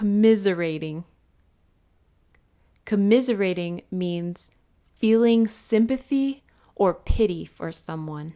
commiserating. Commiserating means feeling sympathy or pity for someone.